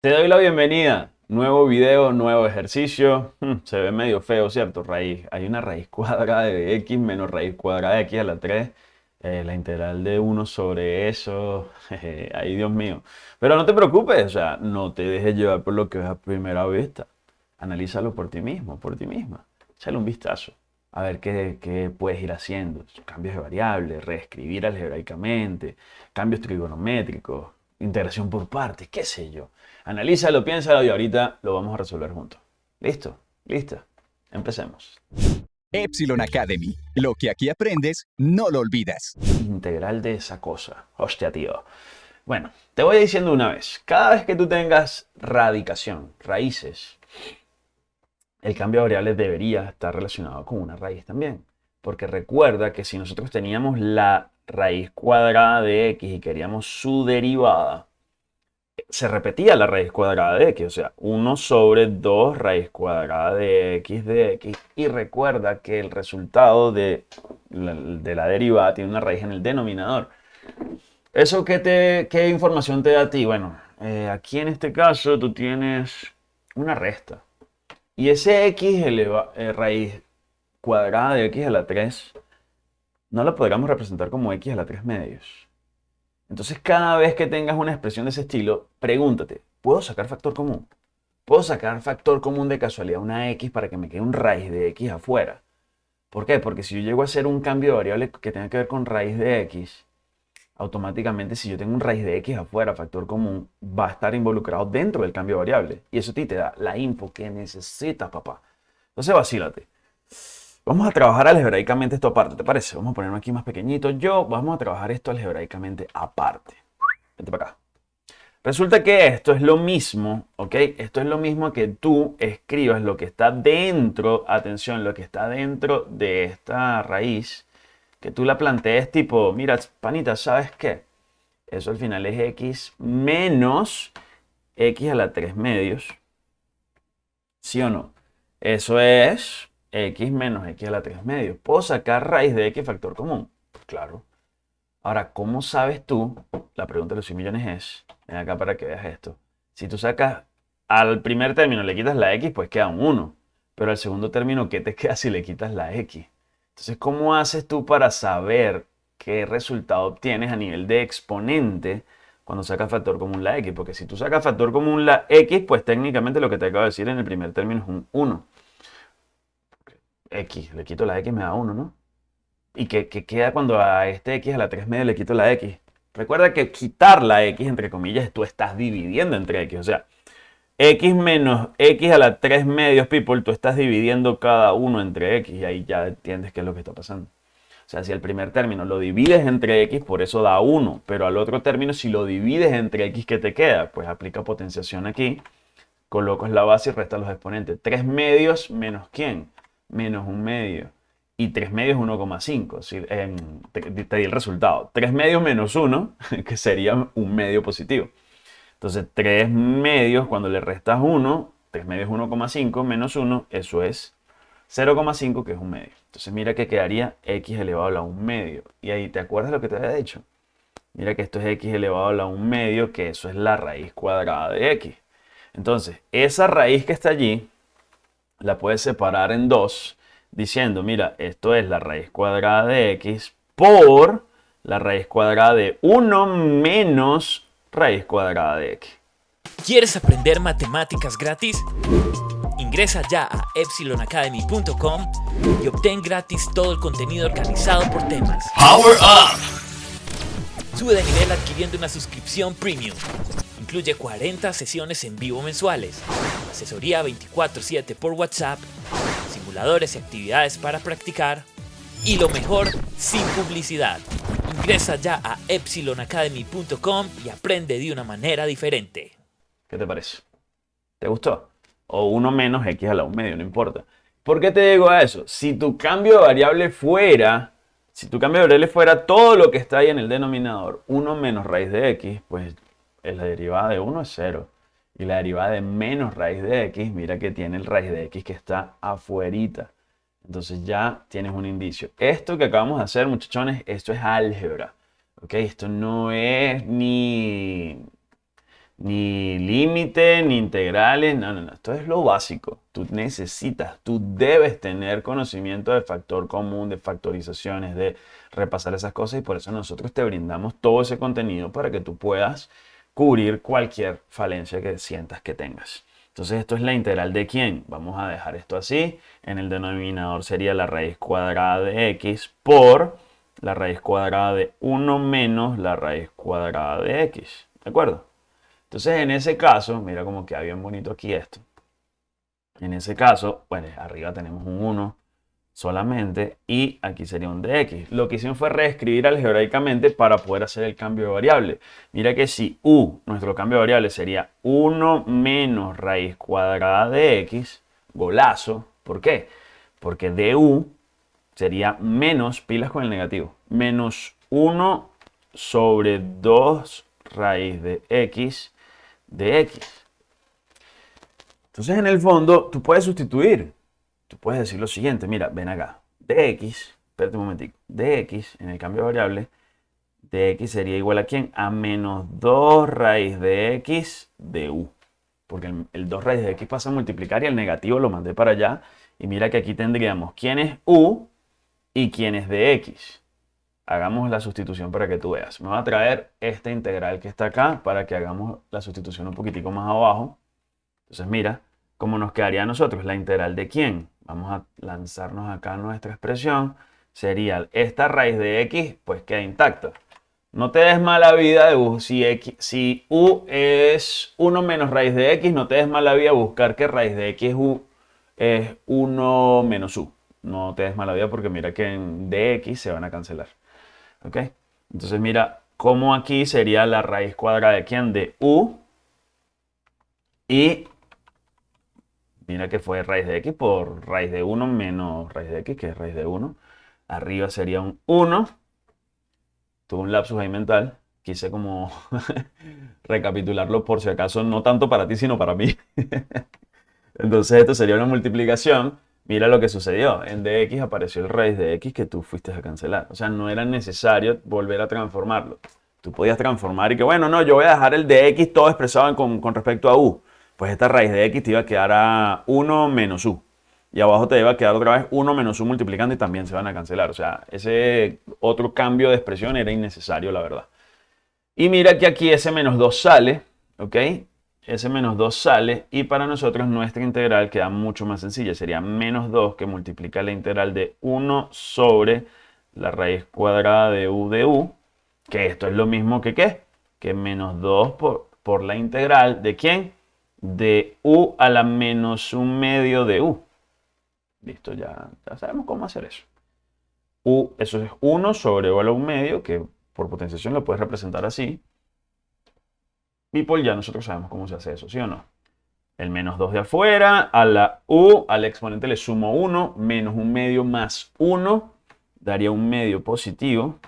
Te doy la bienvenida. Nuevo video, nuevo ejercicio. Hmm, se ve medio feo, ¿cierto? Raíz. Hay una raíz cuadrada de x menos raíz cuadrada de x a la 3. Eh, la integral de 1 sobre eso. Ay, Dios mío. Pero no te preocupes, o sea, no te dejes llevar por lo que ves a primera vista. Analízalo por ti mismo, por ti misma. Échale un vistazo. A ver qué, qué puedes ir haciendo. Cambios de variables, reescribir algebraicamente, cambios trigonométricos, integración por partes, qué sé yo. Analízalo, piénsalo y ahorita lo vamos a resolver juntos. ¿Listo? ¿Lista? Empecemos. Epsilon Academy. Lo que aquí aprendes, no lo olvidas. Integral de esa cosa. Hostia, tío. Bueno, te voy diciendo una vez. Cada vez que tú tengas radicación, raíces, el cambio de variables debería estar relacionado con una raíz también. Porque recuerda que si nosotros teníamos la raíz cuadrada de x y queríamos su derivada, se repetía la raíz cuadrada de x, o sea, 1 sobre 2 raíz cuadrada de x de x. Y recuerda que el resultado de la, de la derivada tiene una raíz en el denominador. ¿Eso qué, te, qué información te da a ti? Bueno, eh, aquí en este caso tú tienes una resta. Y ese x eleva, eh, raíz cuadrada de x a la 3 no la podríamos representar como x a la 3 medios. Entonces, cada vez que tengas una expresión de ese estilo, pregúntate, ¿puedo sacar factor común? ¿Puedo sacar factor común de casualidad una x para que me quede un raíz de x afuera? ¿Por qué? Porque si yo llego a hacer un cambio de variable que tenga que ver con raíz de x, automáticamente si yo tengo un raíz de x afuera, factor común, va a estar involucrado dentro del cambio de variable. Y eso a ti te da la info que necesitas, papá. Entonces, vacílate. Vamos a trabajar algebraicamente esto aparte, ¿te parece? Vamos a ponerlo aquí más pequeñito. Yo, vamos a trabajar esto algebraicamente aparte. Vente para acá. Resulta que esto es lo mismo, ¿ok? Esto es lo mismo que tú escribas lo que está dentro, atención, lo que está dentro de esta raíz, que tú la plantees tipo, mira, panita, ¿sabes qué? Eso al final es x menos x a la 3 medios. ¿Sí o no? Eso es x menos x a la 3 medios. ¿Puedo sacar raíz de x factor común? Pues claro. Ahora, ¿cómo sabes tú? La pregunta de los 100 millones es, ven acá para que veas esto. Si tú sacas al primer término le quitas la x, pues queda un 1. Pero al segundo término, ¿qué te queda si le quitas la x? Entonces, ¿cómo haces tú para saber qué resultado obtienes a nivel de exponente cuando sacas factor común la x? Porque si tú sacas factor común la x, pues técnicamente lo que te acabo de decir en el primer término es un 1 x, le quito la x me da 1, ¿no? ¿Y qué, queda cuando a este x a la 3 medio le quito la x? Recuerda que quitar la x, entre comillas, tú estás dividiendo entre x. O sea, x menos x a la 3 medios, people, tú estás dividiendo cada uno entre x. Y ahí ya entiendes qué es lo que está pasando. O sea, si el primer término lo divides entre x, por eso da 1. Pero al otro término, si lo divides entre x, ¿qué te queda? Pues aplica potenciación aquí. Colocas la base y restas los exponentes. 3 medios menos ¿quién? Menos un medio. Y 3 medios 1,5. te, te di el resultado. 3 medios menos 1, que sería un medio positivo. Entonces 3 medios, cuando le restas 1, 3 medios 1,5 menos 1, eso es 0,5, que es un medio. Entonces mira que quedaría x elevado a la 1 medio. Y ahí, ¿te acuerdas lo que te había dicho? Mira que esto es x elevado a la 1 medio, que eso es la raíz cuadrada de x. Entonces, esa raíz que está allí, la puedes separar en dos diciendo, mira, esto es la raíz cuadrada de x por la raíz cuadrada de 1 menos raíz cuadrada de x. ¿Quieres aprender matemáticas gratis? Ingresa ya a epsilonacademy.com y obtén gratis todo el contenido organizado por temas. Power Up! Sube de nivel adquiriendo una suscripción premium. Incluye 40 sesiones en vivo mensuales, asesoría 24/7 por WhatsApp, simuladores y actividades para practicar y lo mejor, sin publicidad. Ingresa ya a epsilonacademy.com y aprende de una manera diferente. ¿Qué te parece? ¿Te gustó? O uno menos x a la 1 medio, no importa. ¿Por qué te digo eso? Si tu cambio de variable fuera, si tu cambio de variable fuera todo lo que está ahí en el denominador, 1 menos raíz de x, pues la derivada de 1 es 0. Y la derivada de menos raíz de x, mira que tiene el raíz de x que está afuerita. Entonces ya tienes un indicio. Esto que acabamos de hacer, muchachones, esto es álgebra. ¿Ok? Esto no es ni, Ni límite, ni integrales, no, no, no. Esto es lo básico. Tú necesitas, tú debes tener conocimiento de factor común, de factorizaciones, de repasar esas cosas y por eso nosotros te brindamos todo ese contenido para que tú puedas cubrir cualquier falencia que sientas que tengas. Entonces esto es la integral de quién. Vamos a dejar esto así. En el denominador sería la raíz cuadrada de x por la raíz cuadrada de 1 menos la raíz cuadrada de x. ¿De acuerdo? Entonces, en ese caso, mira cómo queda bien bonito aquí esto. En ese caso, bueno, arriba tenemos un 1 solamente y aquí sería un dx. Lo que hicimos fue reescribir algebraicamente para poder hacer el cambio de variable. Mira que si u, nuestro cambio de variable sería 1 menos raíz cuadrada de x, golazo. ¿Por qué? Porque du sería menos, pilas con el negativo, menos 1 sobre 2 raíz de x de x. Entonces, en el fondo, tú puedes sustituir. Tú puedes decir lo siguiente, mira, ven acá. dx, espérate un momentico, dx en el cambio de variable, dx sería igual a quién? A menos 2 raíz de x de u. Porque el, 2 raíz de x pasa a multiplicar y el negativo lo mandé para allá. Y mira que aquí tendríamos quién es u y quién es de x hagamos la sustitución para que tú veas. Me va a traer esta integral que está acá para que hagamos la sustitución un poquitico más abajo. Entonces mira, ¿cómo nos quedaría a nosotros? La integral de quién. Vamos a lanzarnos acá nuestra expresión. Sería esta raíz de x, pues queda intacta. No te des mala vida de u. Si, x, si u es 1 menos raíz de x, no te des mala vida buscar que raíz de x u, es 1 menos u. No te des mala vida porque mira que en dx se van a cancelar. ¿Ok? Entonces mira cómo aquí sería la raíz cuadrada de quién? De u. Y mira que fue raíz de x por raíz de 1 menos raíz de x, que es raíz de 1. Arriba sería un 1. Tuve un lapsus ahí mental. Quise como recapitularlo por si acaso, no tanto para ti, sino para mí. Entonces esto sería una multiplicación Mira lo que sucedió. En dx apareció el raíz de x que tú fuiste a cancelar. O sea, no era necesario volver a transformarlo. Tú podías transformar y que, bueno, no, yo voy a dejar el dx todo expresado con, con respecto a u. Pues esta raíz de x te iba a quedar a 1 menos u. Y abajo te iba a quedar otra vez 1 menos u multiplicando y también se van a cancelar. O sea, ese otro cambio de expresión era innecesario, la verdad. Y mira que aquí ese menos 2 sale, ¿ok? ese menos 2 sale y para nosotros nuestra integral queda mucho más sencilla. Sería menos 2 que multiplica la integral de 1 sobre la raíz cuadrada de u de u, que esto es lo mismo que ¿qué? Que menos 2 por, por la integral de quién? De u a la menos un medio de u. Listo, ya, sabemos cómo hacer eso. u, eso es 1 sobre u a la un medio, que por potenciación lo puedes representar así. People, ya nosotros sabemos cómo se hace eso, ¿sí o no? El menos 2 de afuera, a la u, al exponente le sumo 1, menos un medio más 1, daría un medio positivo.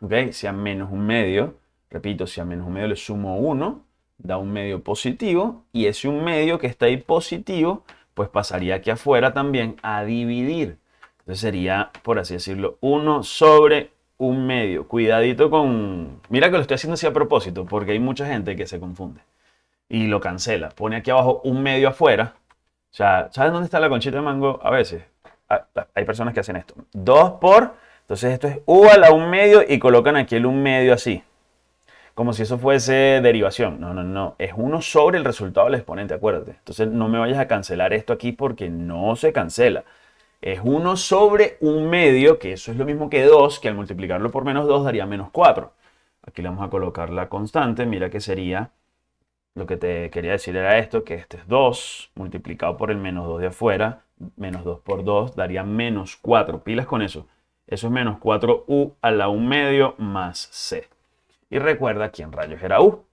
¿Ok? Si a menos un medio, repito, si a menos un medio le sumo 1, da un medio positivo. Y ese un medio que está ahí positivo, pues pasaría aquí afuera también a dividir. Entonces sería, por así decirlo, 1 sobre un medio. Cuidadito con... Mira que lo estoy haciendo así a propósito, porque hay mucha gente que se confunde y lo cancela. Pone aquí abajo un medio afuera. O sea, ¿sabes dónde está la conchita de mango? A veces ah, hay personas que hacen esto. 2 por... Entonces esto es u a la un medio y colocan aquí el un medio así. Como si eso fuese derivación. No, no, no. Es uno sobre el resultado del exponente, acuérdate. Entonces no me vayas a cancelar esto aquí porque no se cancela es 1 sobre un medio, que eso es lo mismo que 2, que al multiplicarlo por menos 2 daría menos 4. Aquí le vamos a colocar la constante, mira que sería, lo que te quería decir era esto, que este es 2 multiplicado por el menos 2 de afuera, menos 2 por 2 daría menos 4, pilas con eso. Eso es menos 4u a la 1 medio más c. Y recuerda quién rayos era u.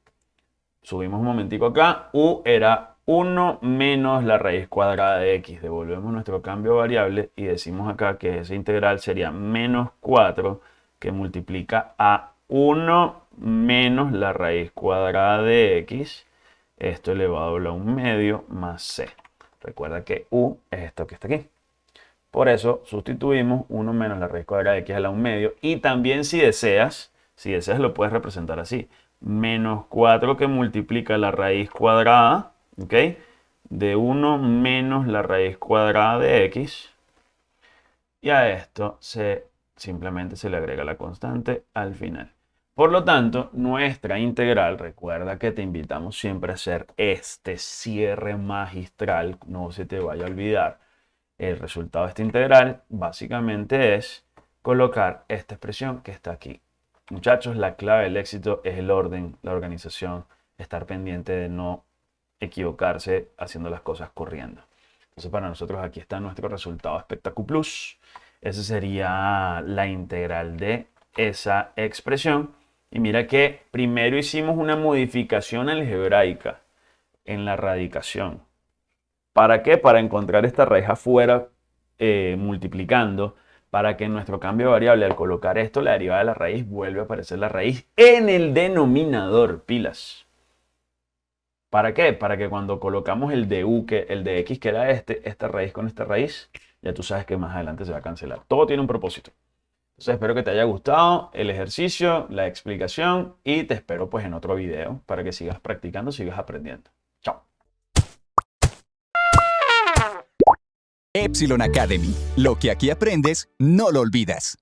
Subimos un momentico acá, u era 1 menos la raíz cuadrada de x. Devolvemos nuestro cambio variable y decimos acá que esa integral sería menos 4 que multiplica a 1 menos la raíz cuadrada de x. Esto elevado a un medio más c. Recuerda que u es esto que está aquí. Por eso sustituimos 1 menos la raíz cuadrada de x a la 1 medio. Y también si deseas, si deseas lo puedes representar así. menos 4 que multiplica la raíz cuadrada, ¿ok? De 1 menos la raíz cuadrada de x. Y a esto se, simplemente se le agrega la constante al final. Por lo tanto, nuestra integral, recuerda que te invitamos siempre a hacer este cierre magistral, no se te vaya a olvidar. El resultado de esta integral básicamente es colocar esta expresión que está aquí. Muchachos, la clave del éxito es el orden, la organización, estar pendiente de no equivocarse haciendo las cosas corriendo. Entonces para nosotros aquí está nuestro resultado espectacular plus. Esa sería la integral de esa expresión. Y mira que primero hicimos una modificación algebraica en la radicación. ¿Para qué? Para encontrar esta raíz afuera eh, multiplicando para que nuestro cambio de variable al colocar esto, la derivada de la raíz, vuelve a aparecer la raíz en el denominador, pilas. ¿Para qué? Para que cuando colocamos el de u, que el de x que era este, esta raíz con esta raíz, ya tú sabes que más adelante se va a cancelar. Todo tiene un propósito. Entonces espero que te haya gustado el ejercicio, la explicación y te espero pues en otro video para que sigas practicando, sigas aprendiendo. Epsilon Academy. Lo que aquí aprendes, no lo olvidas.